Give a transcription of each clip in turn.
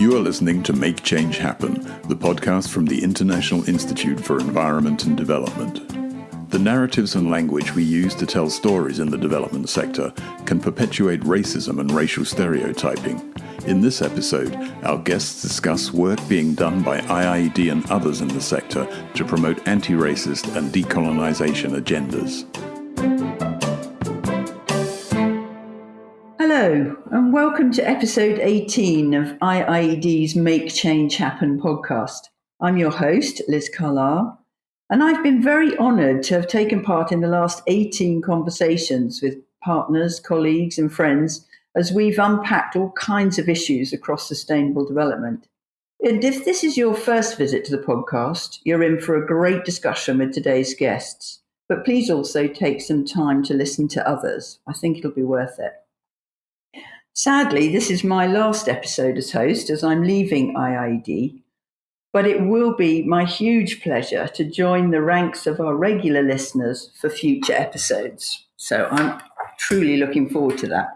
You are listening to Make Change Happen, the podcast from the International Institute for Environment and Development. The narratives and language we use to tell stories in the development sector can perpetuate racism and racial stereotyping. In this episode, our guests discuss work being done by IIED and others in the sector to promote anti racist and decolonization agendas. Hello, and welcome to episode 18 of IIED's Make Change Happen podcast. I'm your host, Liz Carlile, and I've been very honoured to have taken part in the last 18 conversations with partners, colleagues, and friends as we've unpacked all kinds of issues across sustainable development. And if this is your first visit to the podcast, you're in for a great discussion with today's guests. But please also take some time to listen to others. I think it'll be worth it. Sadly, this is my last episode as host as I'm leaving IIED, but it will be my huge pleasure to join the ranks of our regular listeners for future episodes. So I'm truly looking forward to that.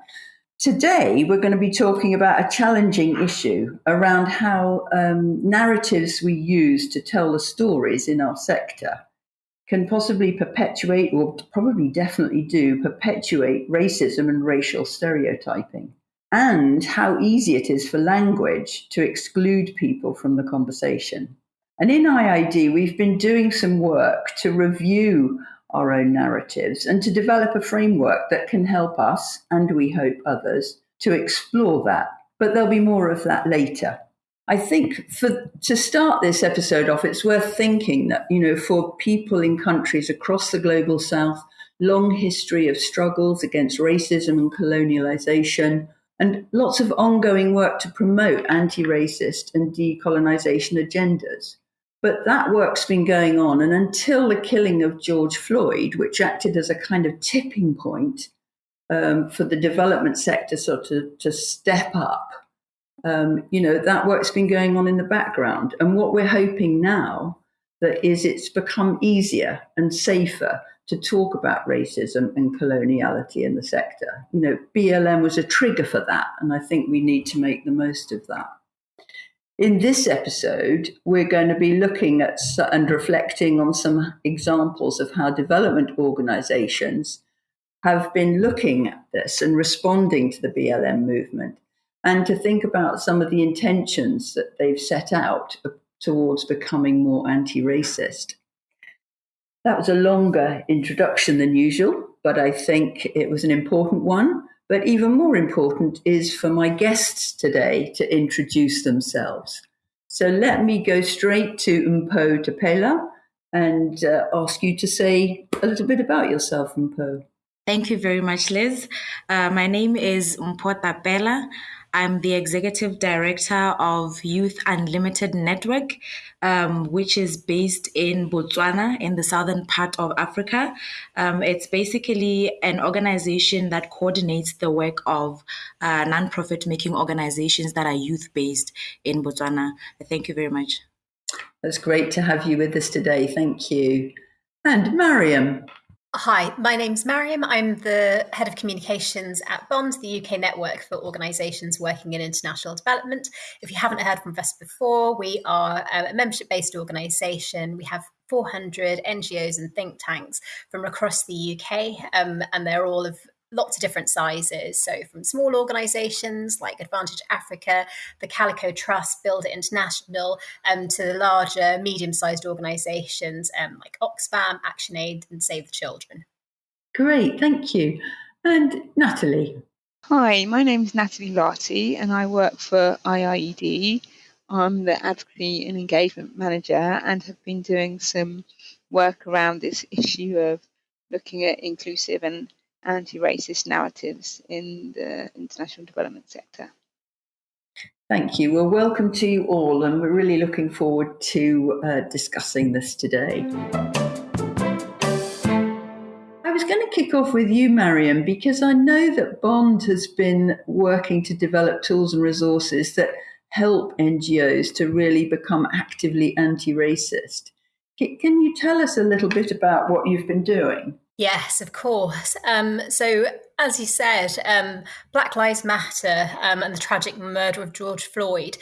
Today, we're going to be talking about a challenging issue around how um, narratives we use to tell the stories in our sector can possibly perpetuate, or probably definitely do, perpetuate racism and racial stereotyping and how easy it is for language to exclude people from the conversation. And in IIED, we've been doing some work to review our own narratives and to develop a framework that can help us, and we hope others, to explore that. But there'll be more of that later. I think for to start this episode off, it's worth thinking that, you know, for people in countries across the global south, long history of struggles against racism and colonialization, and lots of ongoing work to promote anti racist and decolonization agendas. But that work's been going on, and until the killing of George Floyd, which acted as a kind of tipping point um, for the development sector sort of to step up, um, you know, that work's been going on in the background. And what we're hoping now that is it's become easier and safer to talk about racism and coloniality in the sector. You know, BLM was a trigger for that, and I think we need to make the most of that. In this episode, we're going to be looking at and reflecting on some examples of how development organizations have been looking at this and responding to the BLM movement, and to think about some of the intentions that they've set out uh, towards becoming more anti racist. That was a longer introduction than usual, but I think it was an important one. But even more important is for my guests today to introduce themselves. So let me go straight to Mpho Tapela and uh, ask you to say a little bit about yourself, Mpho. Thank you very much, Liz. Uh, my name is Mpho Tapela. I'm the executive director of Youth Unlimited Network, um, which is based in Botswana, in the southern part of Africa. Um, it's basically an organization that coordinates the work of uh, nonprofit making organizations that are youth based in Botswana. Thank you very much. It's great to have you with us today. Thank you. And Mariam, Hi, my name's Mariam. I'm the head of communications at Bond, the UK network for organisations working in international development. If you haven't heard from us before, we are a membership based organisation. We have 400 NGOs and think tanks from across the UK, um, and they're all of lots of different sizes. So, from small organizations like Advantage Africa, the Calico Trust, Build It International, um, to the larger, medium sized organizations um, like Oxfam, ActionAid, and Save the Children. Great, thank you. And Natalie. Hi, my name is Natalie Lartey, and I work for IIED. I'm the Advocacy and Engagement Manager and have been doing some work around this issue of looking at inclusive and anti-racist narratives in the international development sector. Thank you. Well, welcome to you all, and we're really looking forward to uh, discussing this today. I was going to kick off with you, Mariam, because I know that Bond has been working to develop tools and resources that help NGOs to really become actively anti racist. Can you tell us a little bit about what you've been doing? Yes, of course. Um, so, as you said, um, Black Lives Matter um, and the tragic murder of George Floyd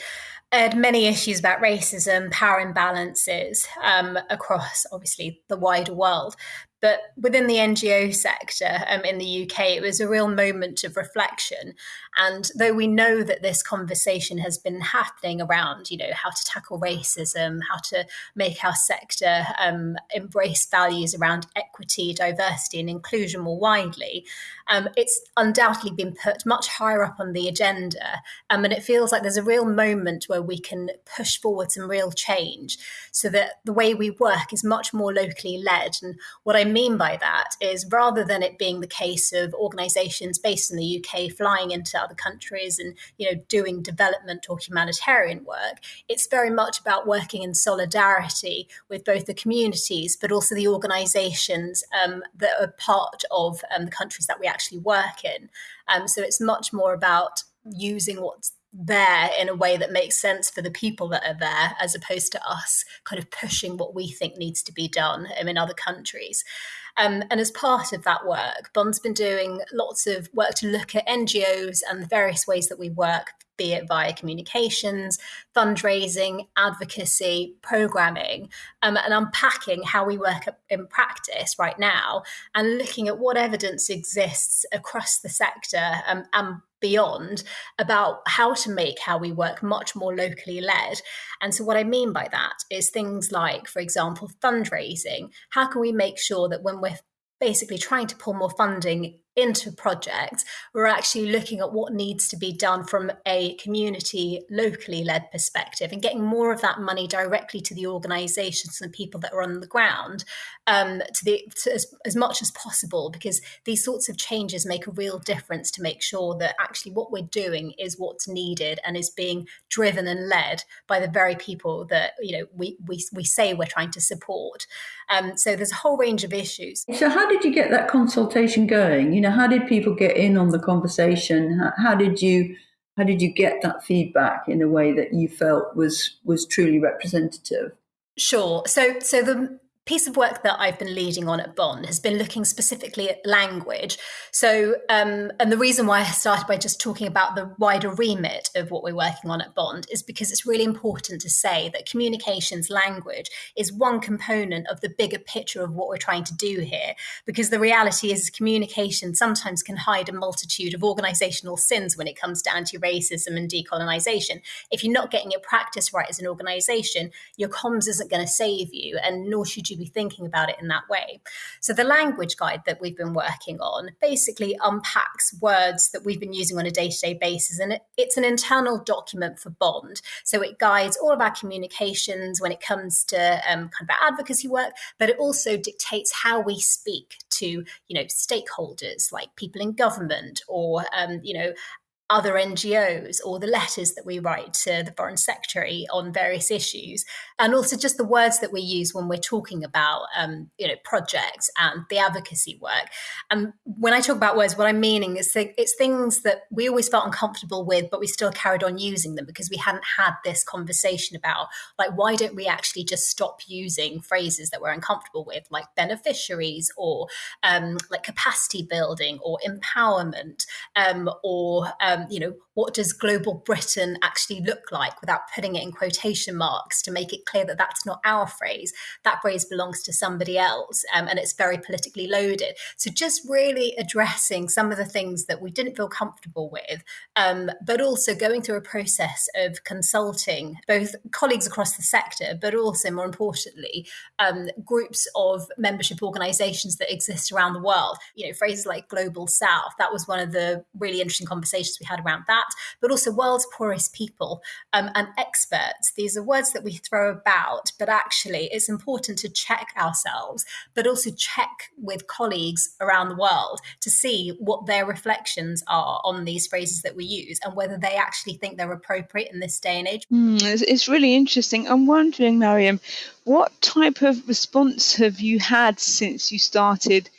had many issues about racism, power imbalances um, across, obviously, the wider world. But within the NGO sector um, in the UK, it was a real moment of reflection. And though we know that this conversation has been happening around, you know, how to tackle racism, how to make our sector um, embrace values around equity, diversity, and inclusion more widely, um, it's undoubtedly been put much higher up on the agenda. Um, and it feels like there's a real moment where we can push forward some real change so that the way we work is much more locally led. And what I mean by that is rather than it being the case of organizations based in the UK flying into other countries and you know doing development or humanitarian work, it's very much about working in solidarity with both the communities but also the organizations um, that are part of um, the countries that we actually work in. Um, so it's much more about using what's there in a way that makes sense for the people that are there, as opposed to us kind of pushing what we think needs to be done in other countries. Um, and as part of that work, Bond's been doing lots of work to look at NGOs and the various ways that we work, be it via communications, fundraising, advocacy, programming, um, and unpacking how we work in practice right now and looking at what evidence exists across the sector um, and beyond about how to make how we work much more locally led. And so, what I mean by that is things like, for example, fundraising. How can we make sure that when we're basically trying to pull more funding into projects, we're actually looking at what needs to be done from a community locally led perspective and getting more of that money directly to the organizations and people that are on the ground um, to the to as, as much as possible because these sorts of changes make a real difference to make sure that actually what we're doing is what's needed and is being driven and led by the very people that you know we we, we say we're trying to support. Um, so there's a whole range of issues. So how did you get that consultation going? You know how did people get in on the conversation how, how did you how did you get that feedback in a way that you felt was was truly representative Sure. So, so the piece of work that I've been leading on at Bond has been looking specifically at language. So, um, and the reason why I started by just talking about the wider remit of what we're working on at Bond is because it's really important to say that communications language is one component of the bigger picture of what we're trying to do here. Because the reality is, communication sometimes can hide a multitude of organizational sins when it comes to anti racism and decolonization. If you're not getting your practice right as an organization, your comms isn't going to save you, and nor should you be thinking about it in that way? So, the language guide that we've been working on basically unpacks words that we've been using on a day to day basis. And it, it's an internal document for Bond. So, it guides all of our communications when it comes to um, kind of our advocacy work, but it also dictates how we speak to, you know, stakeholders like people in government or, um, you know, other NGOs or the letters that we write to the Foreign Secretary on various issues, and also just the words that we use when we're talking about um, you know projects and the advocacy work. And when I talk about words, what I'm meaning is it's things that we always felt uncomfortable with, but we still carried on using them because we hadn't had this conversation about like why don't we actually just stop using phrases that we're uncomfortable with, like beneficiaries or um, like capacity building or empowerment um, or um, you know, what does global Britain actually look like without putting it in quotation marks to make it clear that that's not our phrase. That phrase belongs to somebody else um, and it's very politically loaded. So just really addressing some of the things that we didn't feel comfortable with, um, but also going through a process of consulting both colleagues across the sector, but also more importantly, um, groups of membership organizations that exist around the world. You know, phrases like global south, that was one of the really interesting conversations we had around that, but also world's poorest people um, and experts. These are words that we throw about, but actually it's important to check ourselves, but also check with colleagues around the world to see what their reflections are on these phrases that we use and whether they actually think they're appropriate in this day and age. Mm, it's really interesting. I'm wondering, Mariam, what type of response have you had since you started?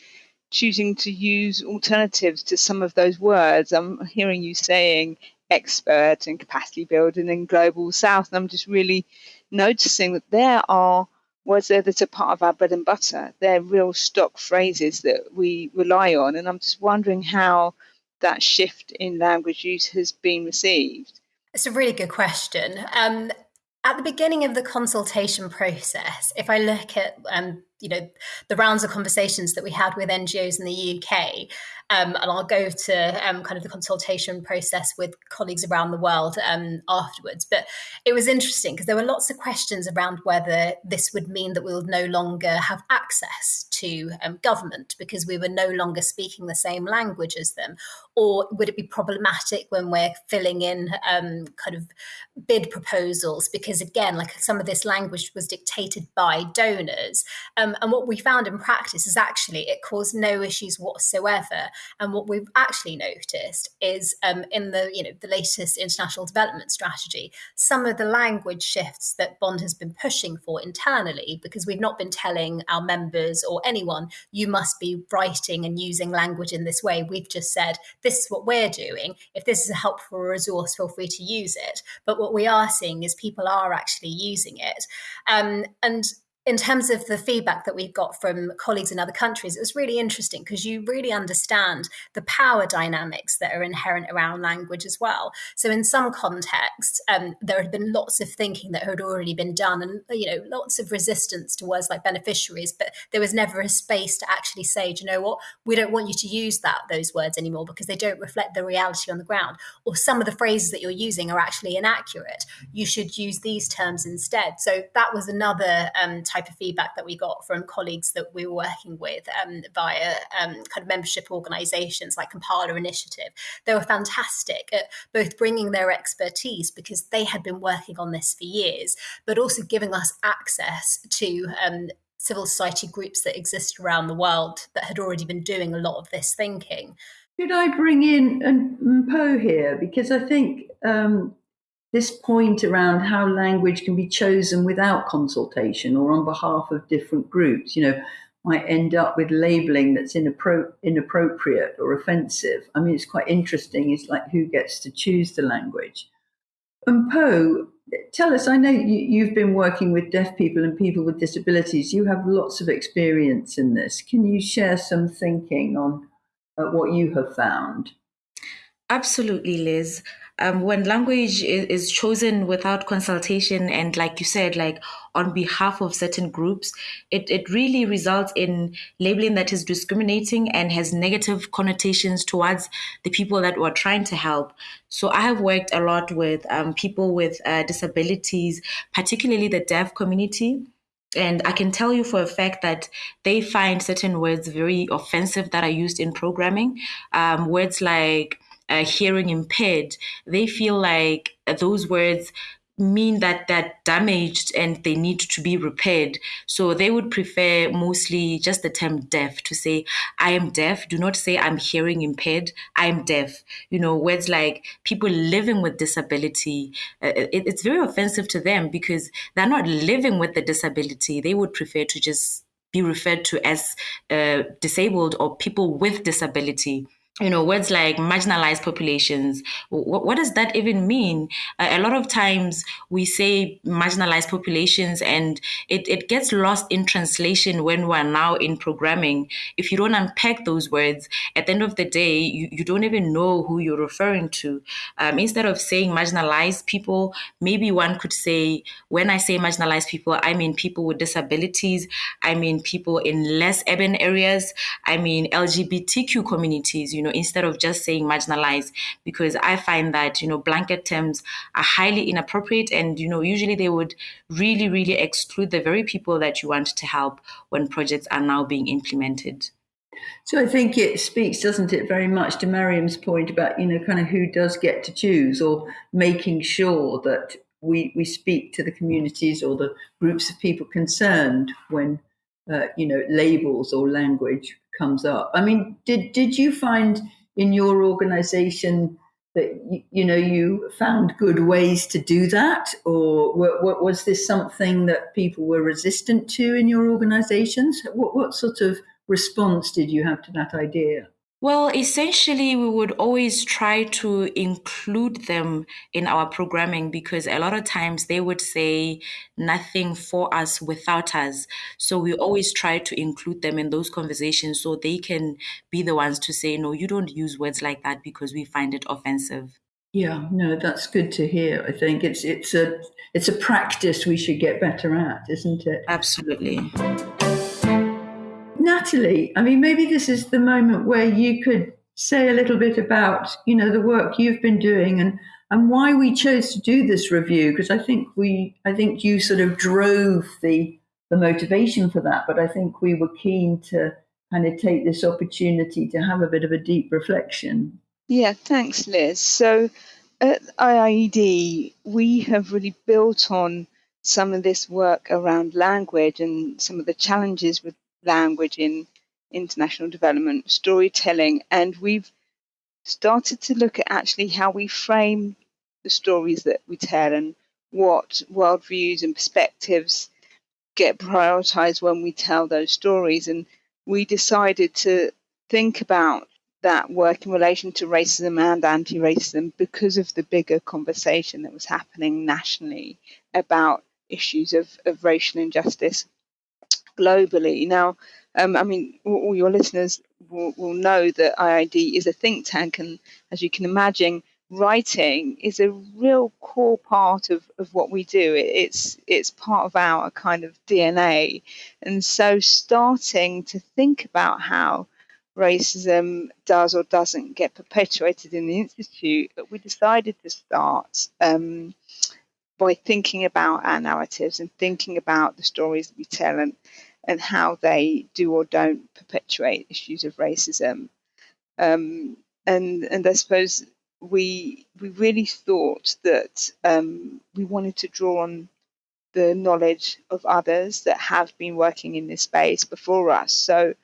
Choosing to use alternatives to some of those words. I'm hearing you saying expert and capacity building and global south, and I'm just really noticing that there are words there that are part of our bread and butter. They're real stock phrases that we rely on. And I'm just wondering how that shift in language use has been received. It's a really good question. Um, at the beginning of the consultation process, if I look at um, you know the rounds of conversations that we had with NGOs in the UK, um, and I'll go to um, kind of the consultation process with colleagues around the world um, afterwards. But it was interesting because there were lots of questions around whether this would mean that we would no longer have access to um, government because we were no longer speaking the same language as them, or would it be problematic when we're filling in um, kind of bid proposals because again, like some of this language was dictated by donors. Um, and what we found in practice is actually it caused no issues whatsoever. And what we've actually noticed is um, in the you know the latest international development strategy, some of the language shifts that Bond has been pushing for internally, because we've not been telling our members or anyone you must be writing and using language in this way. We've just said this is what we're doing. If this is a helpful resource, feel free to use it. But what we are seeing is people are actually using it, um, and in terms of the feedback that we've got from colleagues in other countries, it was really interesting because you really understand the power dynamics that are inherent around language as well. So, in some contexts, um, there had been lots of thinking that had already been done, and you know, lots of resistance to words like beneficiaries, but there was never a space to actually say, do you know what, we don't want you to use that those words anymore because they don't reflect the reality on the ground, or some of the phrases that you're using are actually inaccurate. You should use these terms instead. So that was another um, type of feedback that we got from colleagues that we were working with um, via um, kind of membership organizations like Kampala Initiative. They were fantastic at both bringing their expertise because they had been working on this for years, but also giving us access to um, civil society groups that exist around the world that had already been doing a lot of this thinking. Could I bring in Mpho here? Because I think um, this point around how language can be chosen without consultation or on behalf of different groups, you know, might end up with labeling that's inappro- inappropriate or offensive. I mean, it's quite interesting. It's like who gets to choose the language. Mpho, tell us, I know you, have been working with deaf people and people with disabilities. You have lots of experience in this. Can you share some thinking on uh, what you have found? Absolutely, Liz um, when language is, is, chosen without consultation and like you said like on behalf of certain groups it, it really results in labeling that is discriminating and has negative connotations towards the people that we're trying to help so i have worked a lot with um, people with uh, disabilities particularly the deaf community and I can tell you for a fact that they find certain words very offensive that are used in programming. Um, words like uh, hearing impaired, they feel like those words mean that they're damaged and they need to be repaired. So they would prefer mostly just the term deaf to say, I am deaf. Do not say I'm hearing impaired. I am deaf. You know, words like people living with disability, uh, it, it's very offensive to them because they're not living with the disability. They would prefer to just be referred to as uh, disabled or people with disability you know words like marginalized populations. What, what does that even mean? Uh, a lot of times we say marginalized populations and it, it gets lost in translation when we're now in programming. If you don't unpack those words at the end of the day you, you don't even know who you're referring to. Um, instead of saying marginalized people maybe one could say when i say marginalized people i mean people with disabilities. I mean people in less urban areas. I mean lgbtq communities you know, instead of just saying marginalized, because I find that, you know, blanket terms are highly inappropriate and, you know, usually they would really, really exclude the very people that you want to help when projects are now being implemented. So I think it speaks, doesn't it, very much to Mariam's point about, you know, kind of who does get to choose or making sure that we, we speak to the communities or the groups of people concerned when, uh, you know, labels or language comes up. I mean, did did you find in your organization that you, you know you found good ways to do that, or what, was this something that people were resistant to in your organizations? What what sort of response did you have to that idea? Well, essentially, we would always try to include them in our programming because a lot of times they would say nothing for us without us. So we always try to include them in those conversations so they can be the ones to say, no, you don't use words like that because we find it offensive. Yeah, no, that's good to hear. I think it's it's a it's a practice we should get better at, isn't it? Absolutely. Natalie, I mean, maybe this is the moment where you could say a little bit about, you know, the work you've been doing and and why we chose to do this review because I think we I think you sort of drove the the motivation for that, but I think we were keen to kind of take this opportunity to have a bit of a deep reflection. Yeah, thanks, Liz. So at IIED, we have really built on some of this work around language and some of the challenges with language in international development, storytelling, and we've started to look at actually how we frame the stories that we tell and what worldviews and perspectives get prioritized when we tell those stories. And we decided to think about that work in relation to racism and anti racism because of the bigger conversation that was happening nationally about issues of, of racial injustice globally. Now, um, I mean, all your listeners will, will know that IIED is a think tank, and as you can imagine, writing is a real core part of, of what we do. It's it's part of our kind of DNA, and so starting to think about how racism does or doesn't get perpetuated in the institute, we decided to start um, by thinking about our narratives and thinking about the stories that we tell and, and how they do or don't perpetuate issues of racism. Um, and and I suppose we we really thought that um, we wanted to draw on the knowledge of others that have been working in this space before us. So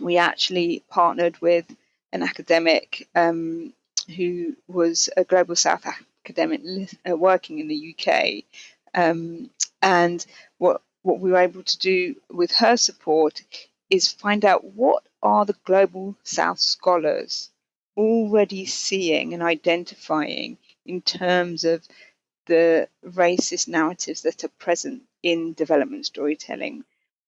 we actually partnered with an academic um, who was a global South academic uh, working in the UK. Um, and what what we were able to do with her support is find out what are the global South scholars already seeing and identifying in terms of the racist narratives that are present in development storytelling.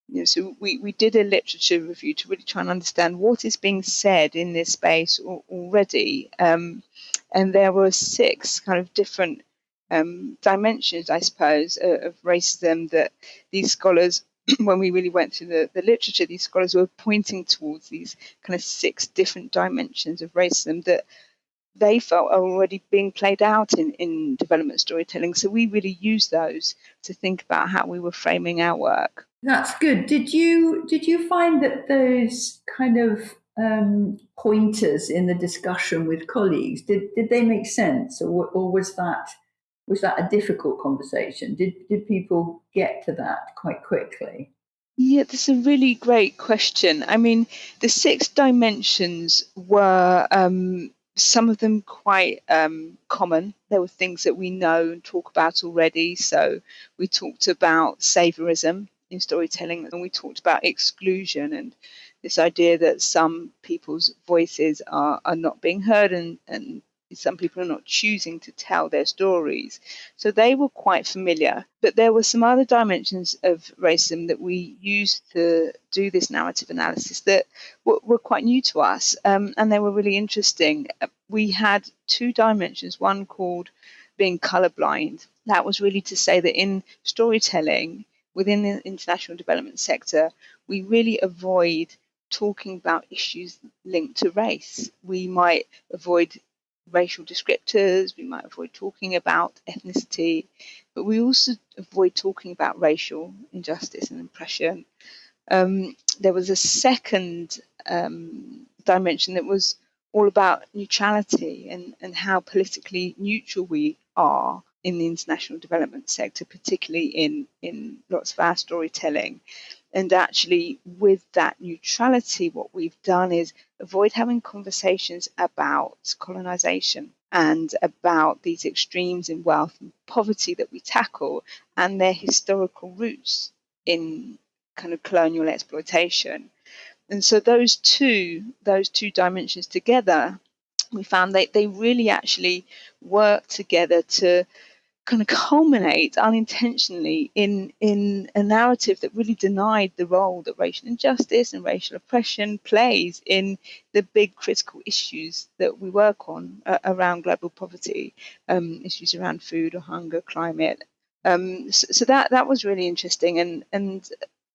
You know, so we, we did a literature review to really try and understand what is being said in this space already. Um, and there were six kind of different um, dimensions, I suppose, uh, of racism that these scholars, when we really went through the, the literature, these scholars were pointing towards these kind of six different dimensions of racism that they felt are already being played out in, in development storytelling. So we really used those to think about how we were framing our work. That's good. Did you did you find that those kind of um, pointers in the discussion with colleagues did did they make sense, or, or was that was that a difficult conversation? Did did people get to that quite quickly? Yeah, that's a really great question. I mean, the six dimensions were um, some of them quite um, common. There were things that we know and talk about already. So we talked about saviorism, in storytelling, and we talked about exclusion and this idea that some people's voices are, are not being heard and, and some people are not choosing to tell their stories. So they were quite familiar. But there were some other dimensions of racism that we used to do this narrative analysis that were, were quite new to us um, and they were really interesting. We had two dimensions, one called being colorblind. That was really to say that in storytelling, within the international development sector, we really avoid talking about issues linked to race. We might avoid racial descriptors, we might avoid talking about ethnicity, but we also avoid talking about racial injustice and oppression. Um, there was a second um, dimension that was all about neutrality and, and how politically neutral we are in the international development sector, particularly in, in lots of our storytelling. And actually, with that neutrality, what we've done is avoid having conversations about colonization and about these extremes in wealth and poverty that we tackle and their historical roots in kind of colonial exploitation. and so those two those two dimensions together we found that they really actually work together to kind of culminate unintentionally in in a narrative that really denied the role that racial injustice and racial oppression plays in the big critical issues that we work on uh, around global poverty, um, issues around food or hunger, climate. Um, so, so, that that was really interesting, and and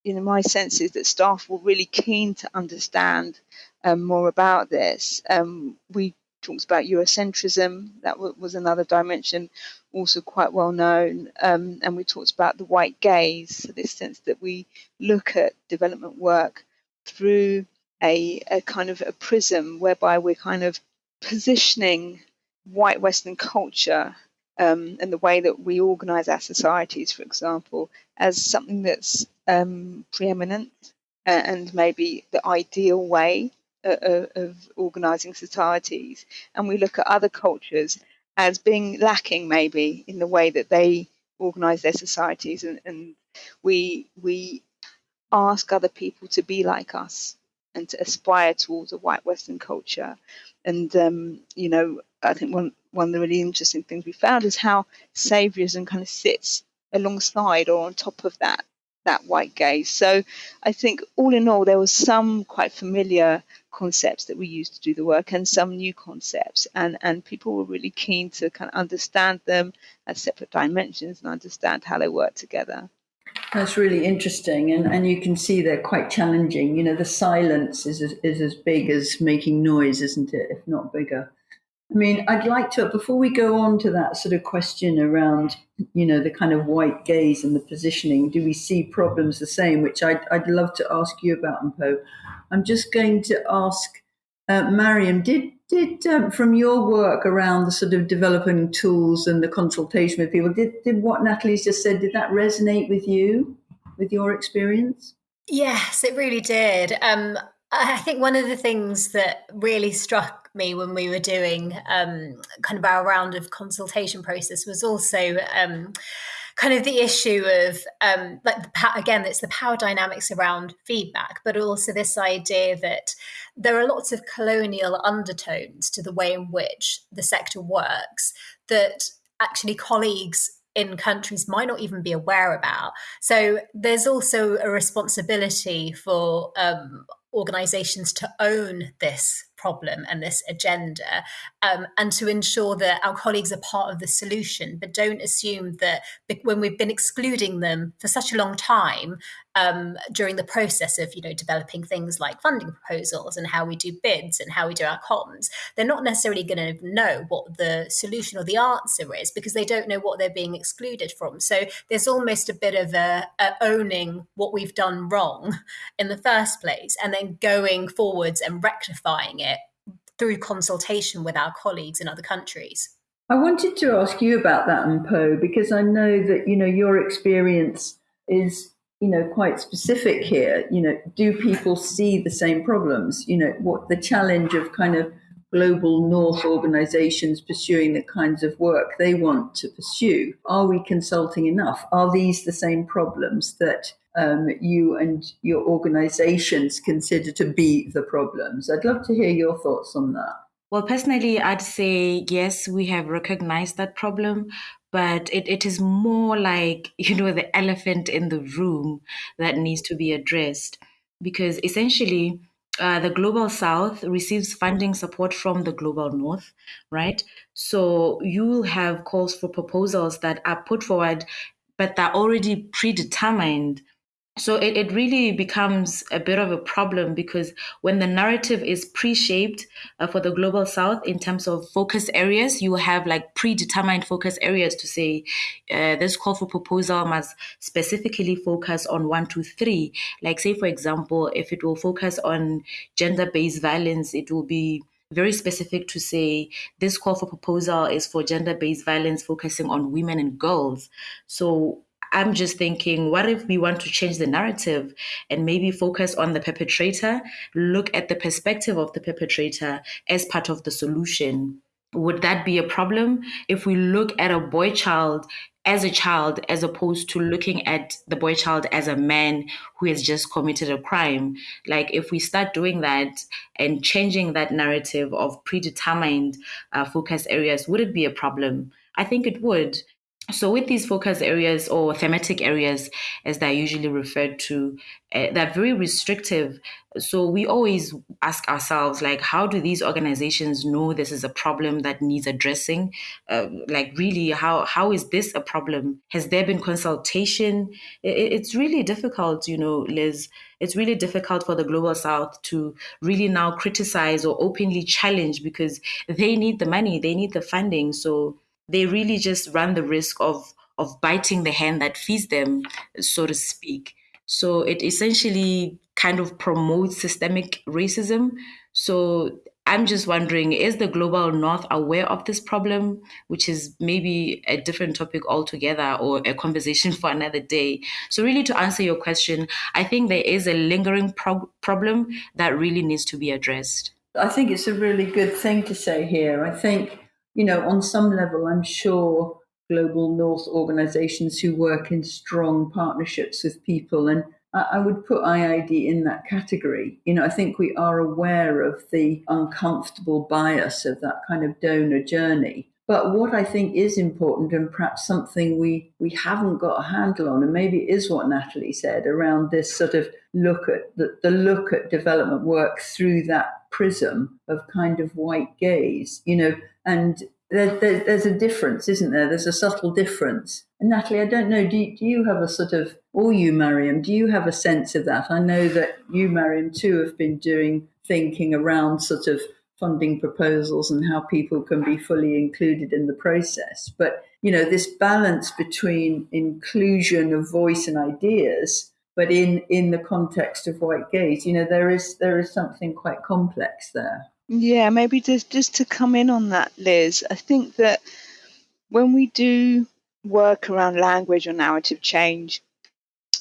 you know my sense is that staff were really keen to understand um, more about this. Um, we talks about Eurocentrism. That was another dimension, also quite well known. Um, and we talked about the white gaze, so this sense that we look at development work through a, a kind of a prism whereby we're kind of positioning white Western culture um, and the way that we organize our societies, for example, as something that's um, preeminent and maybe the ideal way uh, of organizing societies, and we look at other cultures as being lacking maybe in the way that they organize their societies, and, and we we ask other people to be like us and to aspire towards a white Western culture. And um, you know, I think one one of the really interesting things we found is how saviorism kind of sits alongside or on top of that that white gaze. So I think all in all, there was some quite familiar concepts that we used to do the work and some new concepts. And and people were really keen to kind of understand them as separate dimensions and understand how they work together. That's really interesting and and you can see they're quite challenging. You know the silence is as, is as big as making noise isn't it if not bigger? I mean, I'd like to, before we go on to that sort of question around, you know, the kind of white gaze and the positioning, do we see problems the same, which I'd, I'd love to ask you about, Mpho. I'm just going to ask uh, Mariam, did, did um, from your work around the sort of developing tools and the consultation with people, did, did what Natalie's just said, did that resonate with you, with your experience? Yes, it really did. Um, I think one of the things that really struck me when we were doing um, kind of our round of consultation process was also um, kind of the issue of um, like the, again it's the power dynamics around feedback but also this idea that there are lots of colonial undertones to the way in which the sector works that actually colleagues in countries might not even be aware about. So there's also a responsibility for um, organizations to own this problem and this agenda um, and to ensure that our colleagues are part of the solution but don't assume that when we've been excluding them for such a long time um, during the process of you know developing things like funding proposals and how we do bids and how we do our comms they're not necessarily going to know what the solution or the answer is because they don't know what they're being excluded from. So there's almost a bit of a, a owning what we've done wrong in the first place and then going forwards and rectifying it through consultation with our colleagues in other countries. I wanted to ask you about that, Mpho, because I know that you know your experience is you know quite specific here. You know, do people see the same problems? You know, what the challenge of kind of global north organizations pursuing the kinds of work they want to pursue. Are we consulting enough? Are these the same problems that um, you and your organizations consider to be the problems. I'd love to hear your thoughts on that. Well, personally, I'd say yes, we have recognized that problem, but it, it is more like, you know, the elephant in the room that needs to be addressed. Because essentially, uh, the global south receives funding support from the global north, right? So you will have calls for proposals that are put forward, but they're already predetermined so it, it really becomes a bit of a problem because when the narrative is pre-shaped uh, for the global south in terms of focus areas you have like predetermined focus areas to say uh, this call for proposal must specifically focus on one two three like say for example if it will focus on gender-based violence it will be very specific to say this call for proposal is for gender based violence focusing on women and girls. So I'm just thinking, what if we want to change the narrative and maybe focus on the perpetrator, look at the perspective of the perpetrator as part of the solution? Would that be a problem if we look at a boy child as a child as opposed to looking at the boy child as a man who has just committed a crime? Like if we start doing that and changing that narrative of predetermined uh, focus areas would it be a problem? I think it would so, with these focus areas or thematic areas, as they're usually referred to, uh, they're very restrictive. So, we always ask ourselves, like, how do these organizations know this is a problem that needs addressing? Uh, like, really, how how is this a problem? Has there been consultation? It, it's really difficult, you know, Liz. It's really difficult for the global south to really now criticize or openly challenge because they need the money, they need the funding. So, they really just run the risk of of biting the hand that feeds them, so to speak. So it essentially kind of promotes systemic racism. So I'm just wondering is the global north aware of this problem, which is maybe a different topic altogether or a conversation for another day? So, really, to answer your question, I think there is a lingering pro- problem that really needs to be addressed. I think it's a really good thing to say here. I think you know, on some level, I'm sure global north organizations who work in strong partnerships with people and I would put IIED in that category. You know, I think we are aware of the uncomfortable bias of that kind of donor journey. But what I think is important, and perhaps something we, we haven't got a handle on, and maybe is what Natalie said around this sort of look at the, the look at development work through that prism of kind of white gaze, you know, and there, there, there's a difference, isn't there? There's a subtle difference. And Natalie, I don't know, do you, do you have a sort of, or you, Mariam, do you have a sense of that? I know that you, Mariam, too, have been doing thinking around sort of funding proposals and how people can be fully included in the process. But, you know, this balance between inclusion of voice and ideas, but in, in the context of white gaze, you know, there is there is something quite complex there. Yeah, maybe just just to come in on that, Liz, I think that when we do work around language or narrative change,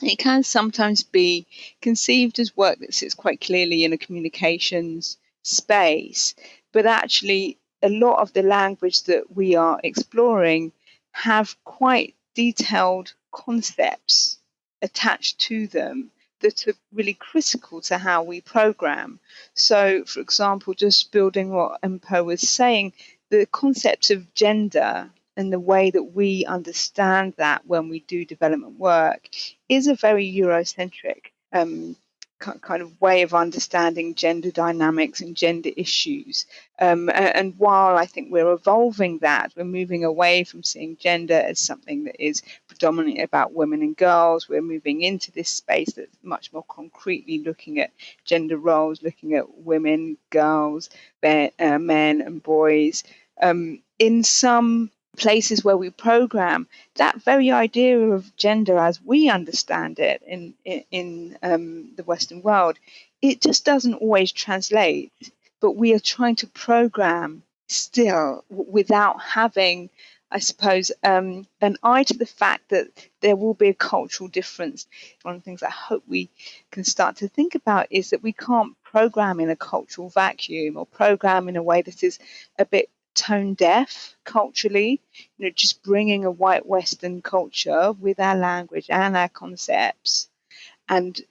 it can sometimes be conceived as work that sits quite clearly in a communications space, but actually, a lot of the language that we are exploring have quite detailed concepts attached to them that are really critical to how we program. So, for example, just building what Mpho was saying, the concept of gender and the way that we understand that when we do development work is a very Eurocentric um, kind of way of understanding gender dynamics and gender issues. Um, and while I think we're evolving that, we're moving away from seeing gender as something that is predominantly about women and girls. We're moving into this space that's much more concretely looking at gender roles, looking at women, girls, men, uh, men and boys. Um, in some places where we program, that very idea of gender as we understand it in in, um, the Western world, it just doesn't always translate. But we are trying to program still without having, I suppose, um, an eye to the fact that there will be a cultural difference. One of the things I hope we can start to think about is that we can't program in a cultural vacuum or program in a way that is a bit tone deaf culturally, you know, just bringing a white Western culture with our language and our concepts and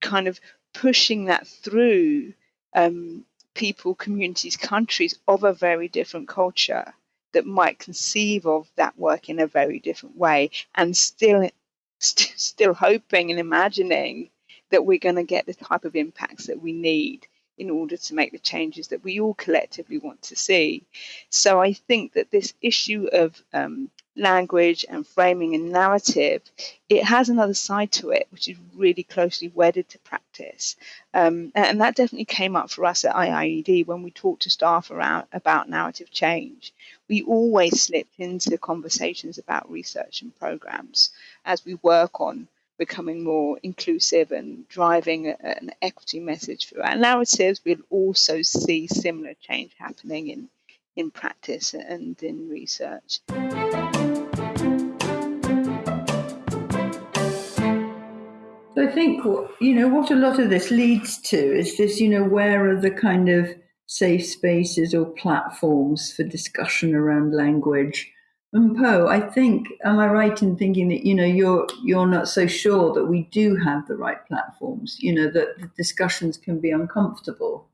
kind of pushing that through um, people, communities, countries of a very different culture that might conceive of that work in a very different way and still st- still hoping and imagining that we're going to get the type of impacts that we need in order to make the changes that we all collectively want to see. So I think that this issue of um, language and framing and narrative, it has another side to it, which is really closely wedded to practice. Um, and that definitely came up for us at IIED when we talked to staff around about narrative change. We always slipped into conversations about research and programs as we work on becoming more inclusive and driving an equity message through our narratives, we'll also see similar change happening in, in practice and in research. I think you know what a lot of this leads to is this, you know, where are the kind of safe spaces or platforms for discussion around language? Mm, Mpho, I think, am I right in thinking that you know you're you're not so sure that we do have the right platforms? You know that the discussions can be uncomfortable.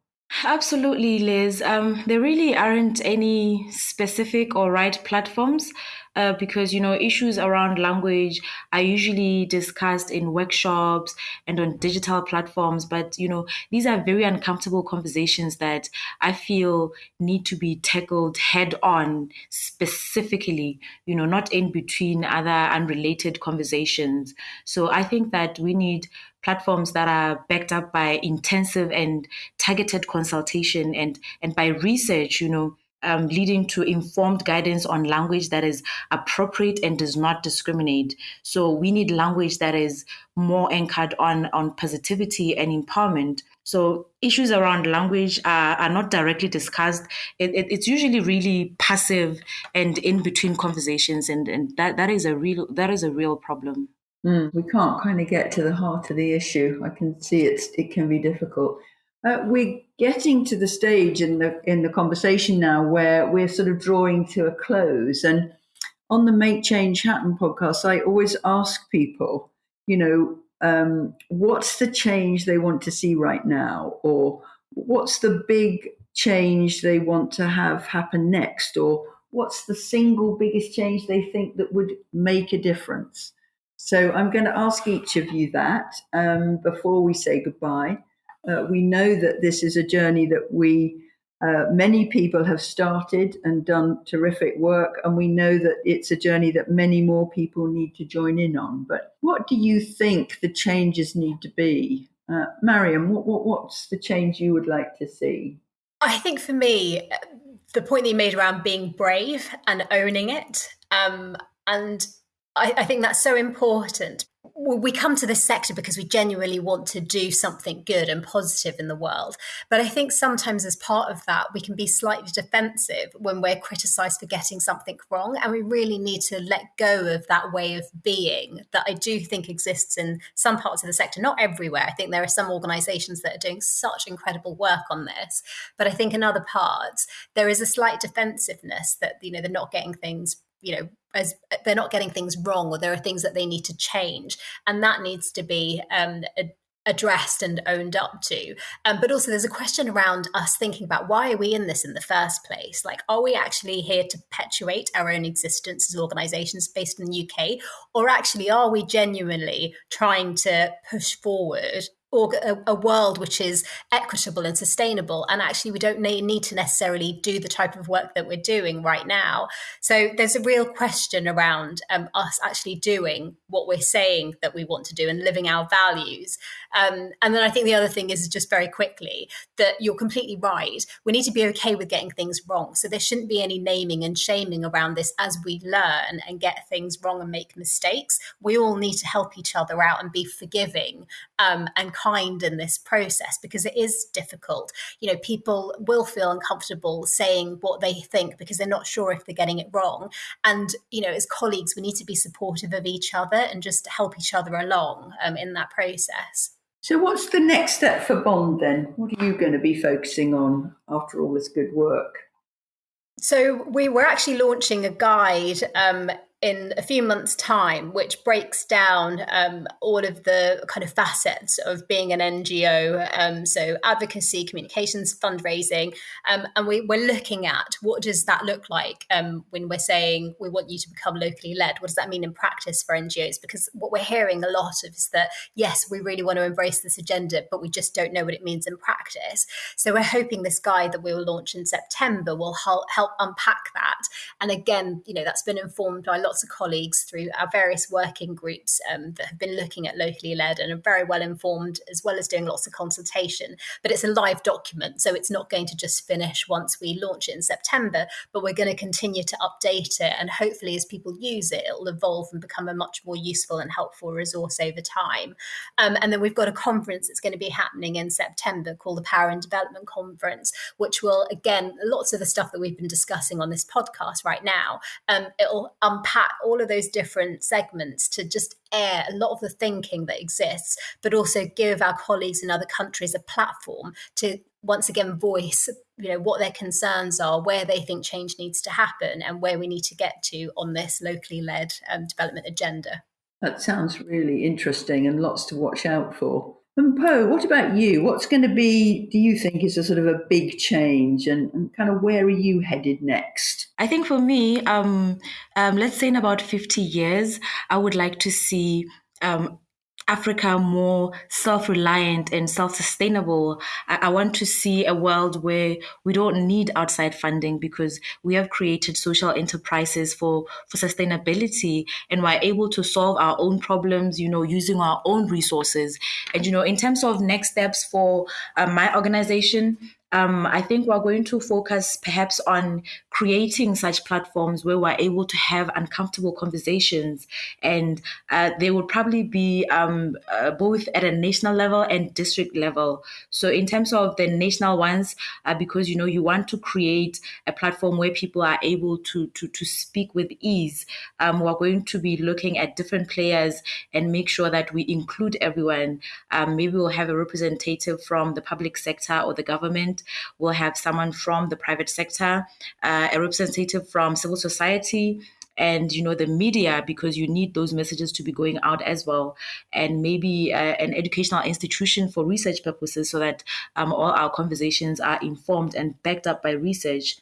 Absolutely, Liz. Um, there really aren't any specific or right platforms uh, because you know issues around language are usually discussed in workshops and on digital platforms. But you know these are very uncomfortable conversations that I feel need to be tackled head on, specifically. You know, not in between other unrelated conversations. So I think that we need platforms that are backed up by intensive and targeted consultation and and by research you know um, leading to informed guidance on language that is appropriate and does not discriminate. So we need language that is more anchored on on positivity and empowerment. So issues around language are, are not directly discussed. It, it, it's usually really passive and in between conversations, and, and that, that is a real that is a real problem. Mm, we can't kind of get to the heart of the issue. I can see it's it can be difficult. Uh, we're getting to the stage in the in the conversation now where we're sort of drawing to a close. And on the Make Change Happen podcast, I always ask people, you know, um, what's the change they want to see right now, or what's the big change they want to have happen next, or what's the single biggest change they think that would make a difference. So I'm going to ask each of you that um, before we say goodbye. Uh, we know that this is a journey that we, uh, many people have started and done terrific work, and we know that it's a journey that many more people need to join in on. But what do you think the changes need to be? Uh, Mariam, what, what, what's the change you would like to see? I think for me, the point that you made around being brave and owning it, um, and I, I, think that's so important. We come to this sector because we genuinely want to do something good and positive in the world. But I think sometimes, as part of that, we can be slightly defensive when we're criticized for getting something wrong. And we really need to let go of that way of being that I do think exists in some parts of the sector, not everywhere. I think there are some organizations that are doing such incredible work on this. But I think in other parts, there is a slight defensiveness that, you know, they're not getting things you know as they're not getting things wrong or there are things that they need to change. And that needs to be um, addressed and owned up to. Um, but also there's a question around us thinking about why are we in this in the first place? Like are we actually here to perpetuate our own existence as organizations based in the uk or actually are we genuinely trying to push forward or a, world which is equitable and sustainable. And actually, we don't need to necessarily do the type of work that we're doing right now. So there's a real question around um, us actually doing what we're saying that we want to do and living our values. Um, and then I think the other thing is just very quickly that you're completely right. We need to be okay with getting things wrong. So there shouldn't be any naming and shaming around this as we learn and get things wrong and make mistakes. We all need to help each other out and be forgiving um, and kind in this process because it is difficult. You know, people will feel uncomfortable saying what they think because they're not sure if they're getting it wrong. And, you know, as colleagues, we need to be supportive of each other and just help each other along um, in that process. So, what's the next step for Bond then? What are you going to be focusing on after all this good work? So, we were actually launching a guide um, in a few months' time, which breaks down um, all of the kind of facets of being an NGO. Um, so advocacy, communications, fundraising, um, and we, are looking at what does that look like um, when we're saying we want you to become locally led. What does that mean in practice for NGOs? Because what we're hearing a lot of is that yes, we really want to embrace this agenda, but we just don't know what it means in practice. So we're hoping this guide that we will launch in September will help, help unpack that. And again, you know, that's been informed by lots lots of colleagues through our various working groups um, that have been looking at locally led and are very well informed, as well as doing lots of consultation. But it's a live document, so it's not going to just finish once we launch it in September, but we're going to continue to update it. And hopefully, as people use it, it'll evolve and become a much more useful and helpful resource over time. Um, and then we've got a conference that's going to be happening in September called the Power and Development Conference, which will, again, lots of the stuff that we've been discussing on this podcast right now, um, it'll unpack all of those different segments to just air a lot of the thinking that exists, but also give our colleagues in other countries a platform to once again voice you know what their concerns are, where they think change needs to happen, and where we need to get to on this locally led um, development agenda. That sounds really interesting and lots to watch out for. And Mpho, what about you? What's going to be, do you think, is a sort of a big change and, and kind of where are you headed next? I think for me, um, um, let's say in about 50 years, I would like to see um, Africa more self reliant and self sustainable. I, I, want to see a world where we don't need outside funding because we have created social enterprises for, for sustainability and we're able to solve our own problems, you know, using our own resources. And, you know, in terms of next steps for uh, my organization, um, I think we're going to focus perhaps on creating such platforms where we're able to have uncomfortable conversations. And uh, they would probably be um, uh, both at a national level and district level. So, in terms of the national ones, uh, because you know, you want to create a platform where people are able to, to, to speak with ease, um, we're going to be looking at different players and make sure that we include everyone. Um, maybe we'll have a representative from the public sector or the government We'll have someone from the private sector, uh, a representative from civil society, and you know the media because you need those messages to be going out as well. And maybe uh, an educational institution for research purposes so that um, all our conversations are informed and backed up by research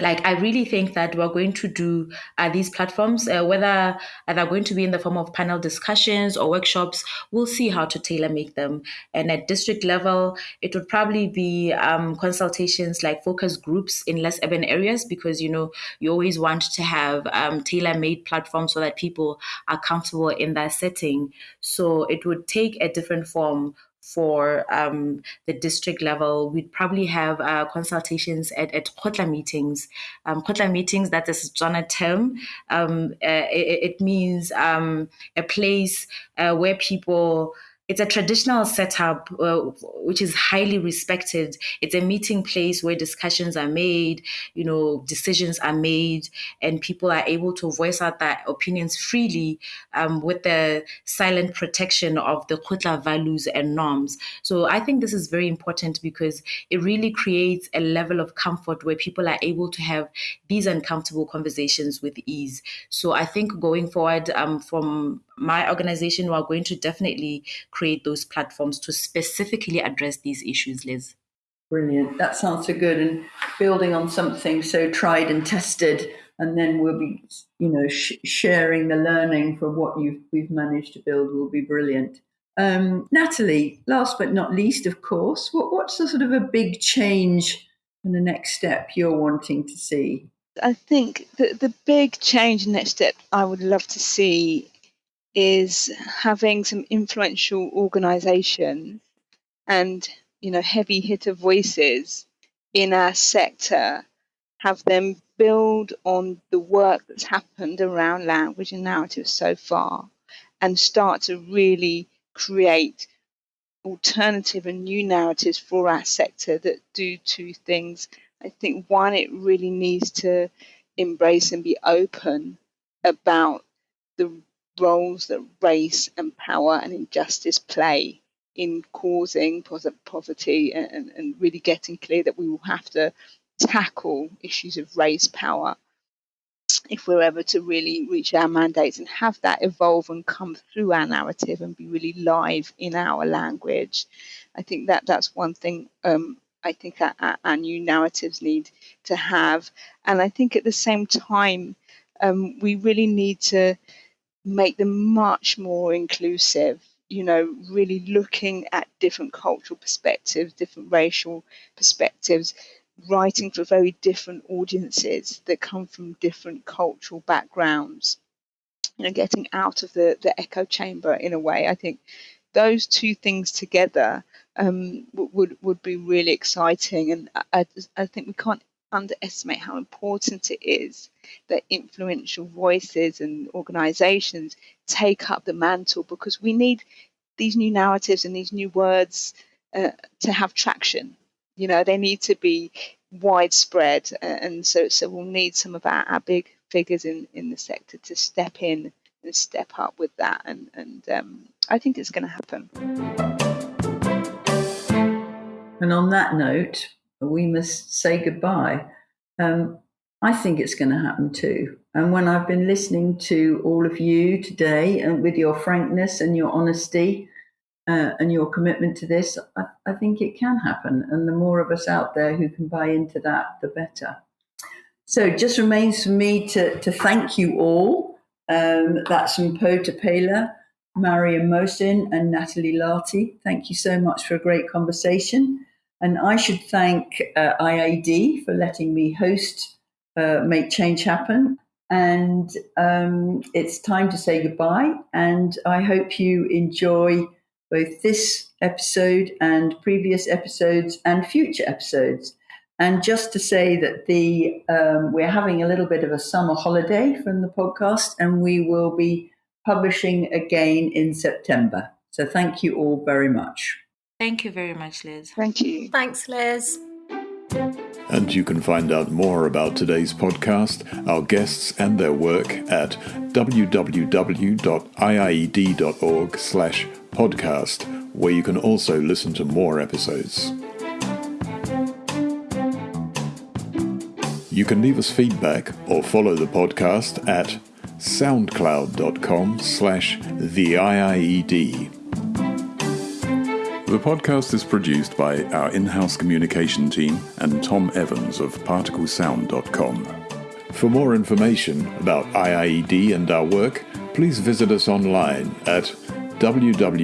like I really think that we're going to do uh, these platforms, uh, whether they're going to be in the form of panel discussions or workshops, we'll see how to tailor make them. And at district level, it would probably be um, consultations like focus groups in less urban areas because you know you always want to have um, tailor made platforms so that people are comfortable in that setting. So it would take a different form for um, the district level, we'd probably have uh, consultations at, at Kgotla meetings. Um, Kgotla meetings, that is Setswana term. Um, uh, it, it, means um, a place uh, where people it's a traditional setup uh, which is highly respected. It's a meeting place where discussions are made you know decisions are made and people are able to voice out their opinions freely um, with the silent protection of the kgotla values and norms. So i think this is very important because it really creates a level of comfort where people are able to have these uncomfortable conversations with ease. So i think going forward um, from my organization, we're going to definitely create those platforms to specifically address these issues, Liz. Brilliant. That sounds so good. And building on something so tried and tested, and then we'll be, you know, sh- sharing the learning from what you've we've managed to build will be brilliant. Um, Natalie, last but not least, of course, what, what's the sort of a big change and the next step you're wanting to see? I think the, the big change and next step I would love to see is having some influential organizations and you know heavy hitter voices in our sector have them build on the work that's happened around language and narrative so far and start to really create alternative and new narratives for our sector that do two things. I think one, it really needs to embrace and be open about the roles that race and power and injustice play in causing poverty and, and really getting clear that we will have to tackle issues of race power if we're ever to really reach our mandates and have that evolve and come through our narrative and be really live in our language. I think that that's one thing um, I think our, our, new narratives need to have. And I think at the same time, um, we really need to make them much more inclusive you know really looking at different cultural perspectives different racial perspectives writing for very different audiences that come from different cultural backgrounds you know getting out of the the echo chamber in a way. I think those two things together um, would would be really exciting. And I, I think we can't underestimate how important it is that influential voices and organizations take up the mantle because we need these new narratives and these new words uh, to have traction. You know, they need to be widespread, uh, and so so we'll need some of our, our big figures in in the sector to step in and step up with that, and and um, I think it's going to happen. And on that note, we must say goodbye. Um, I think it's going to happen too. And when I've been listening to all of you today and with your frankness and your honesty uh, and your commitment to this, I, I think it can happen. And the more of us out there who can buy into that, the better. So it just remains for me to, to thank you all. Um, that's Mpho Tapela, Mariam Mohsin, and Natalie Lartey. Thank you so much for a great conversation. And I should thank uh, IIED for letting me host uh, Make Change Happen. And um, it's time to say goodbye. And I hope you enjoy both this episode and previous episodes and future episodes. And just to say that the um, we're having a little bit of a summer holiday from the podcast, and we will be publishing again in September. So thank you all very much. Thank you very much, Liz. Thank you. Thanks, Liz. And you can find out more about today's podcast, our guests, and their work at www.iied.org slash podcast, where you can also listen to more episodes. You can leave us feedback or follow the podcast at soundcloud.com slash the IIED. The podcast is produced by our in-house communication team and Tom Evans of particlesound.com. For more information about IIED and our work, please visit us online at www.iied.org.